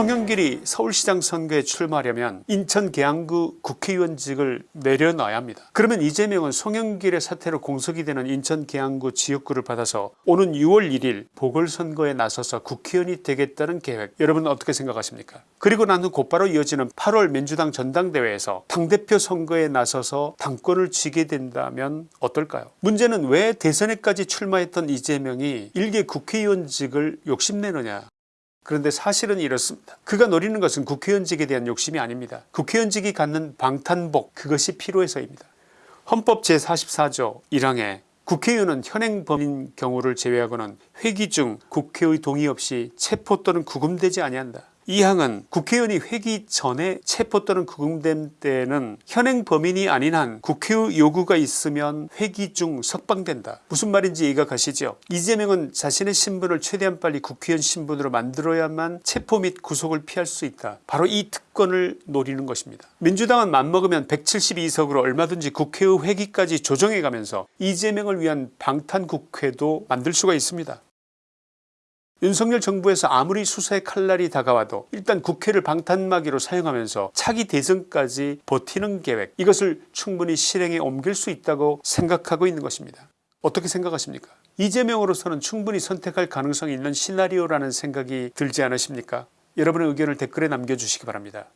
송영길이 서울시장 선거에 출마하려면 인천 계양구 국회의원직을 내려놔야 합니다. 그러면 이재명은 송영길의 사태로 공석이 되는 인천 계양구 지역구를 받아서 오는 6월 1일 보궐선거에 나서서 국회의원이 되겠다는 계획. 여러분 어떻게 생각하십니까? 그리고 난 후 곧바로 이어지는 8월 민주당 전당대회에서 당대표 선거에 나서서 당권을 쥐게 된다면 어떨까요? 문제는 왜 대선에까지 출마했던 이재명이 일개 국회의원직을 욕심내느냐 그런데 사실은 이렇습니다. 그가 노리는 것은 국회의원직에 대한 욕심이 아닙니다. 국회의원직이 갖는 방탄복 그것이 필요해서입니다. 헌법 제44조 1항에 국회의원은 현행범인 경우를 제외하고는 회기 중 국회의 동의 없이 체포 또는 구금되지 아니한다. 이 항은 국회의원이 회기 전에 체포 또는 구금된 때에는 현행 범인이 아닌 한 국회의 요구가 있으면 회기 중 석방된다. 무슨 말인지 이해가 가시죠 이재명은 자신의 신분을 최대한 빨리 국회의원 신분으로 만들어야만 체포 및 구속을 피할 수 있다. 바로 이 특권을 노리는 것입니다. 민주당은 맘먹으면 172석으로 얼마든지 국회의 회기까지 조정해가면서 이재명을 위한 방탄국회도 만들 수가 있습니다. 윤석열 정부에서 아무리 수사의 칼날이 다가와도 일단 국회를 방탄막이로 사용하면서 차기 대선까지 버티는 계획 이것을 충분히 실행에 옮길 수 있다고 생각하고 있는 것입니다. 어떻게 생각하십니까 이재명으로서는 충분히 선택할 가능성이 있는 시나리오라는 생각이 들지 않으십니까 여러분의 의견을 댓글에 남겨주시기 바랍니다.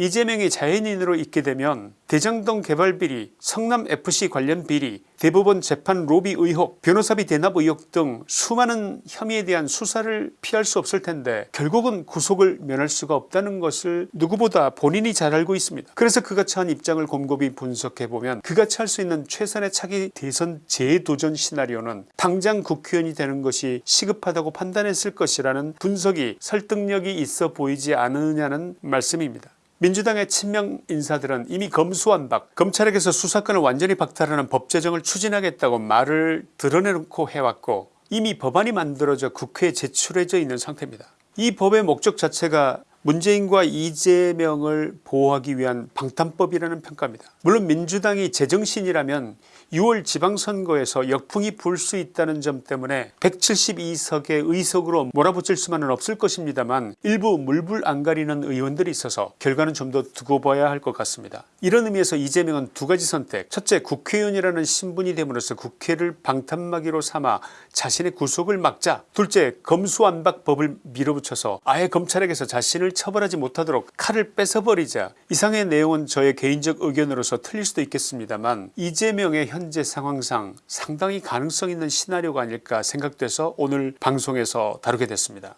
이재명이 자연인으로 있게 되면 대장동 개발 비리 성남FC 관련 비리 대법원 재판 로비 의혹 변호사비 대납 의혹 등 수많은 혐의에 대한 수사를 피할 수 없을 텐데 결국은 구속을 면할 수가 없다는 것을 누구보다 본인이 잘 알고 있습니다. 그래서 그가 처한 입장을 곰곰이 분석해보면 그가 처할 수 있는 최선의 차기 대선 재도전 시나리오는 당장 국회의원이 되는 것이 시급하다고 판단했을 것이라는 분석이 설득력이 있어 보이지 않느냐는 말씀입니다. 민주당의 친명 인사들은 이미 검수완박 검찰에게서 수사권을 완전히 박탈하는 법제정을 추진하겠다고 말을 드러내놓고 해왔고 이미 법안이 만들어져 국회에 제출해져 있는 상태입니다. 이 법의 목적 자체가 문재인과 이재명을 보호하기 위한 방탄법이라는 평가입니다. 물론 민주당이 제정신이라면 6월 지방선거에서 역풍이 불 수 있다는 점 때문에 172석의 의석으로 몰아붙일 수만은 없을 것입니다만 일부 물불 안 가리는 의원들이 있어서 결과는 좀 더 두고 봐야 할 것 같습니다. 이런 의미에서 이재명은 두 가지 선택 첫째 국회의원이라는 신분이 됨으로써 국회를 방탄막이로 삼아 자신의 구속을 막자 둘째 검수안박법을 밀어붙여서 아예 검찰에게서 자신 을 처벌하지 못하도록 칼을 뺏어버리자 이상의 내용은 저의 개인적 의견으로서 틀릴 수도 있겠습니다만 이재명의 현재 상황상 상당히 가능성 있는 시나리오가 아닐까 생각돼서 오늘 방송에서 다루게 됐습니다.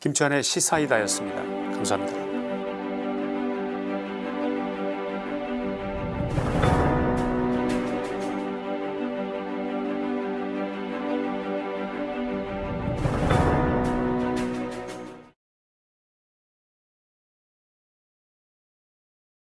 김치환의 시사이다였습니다. 감사합니다.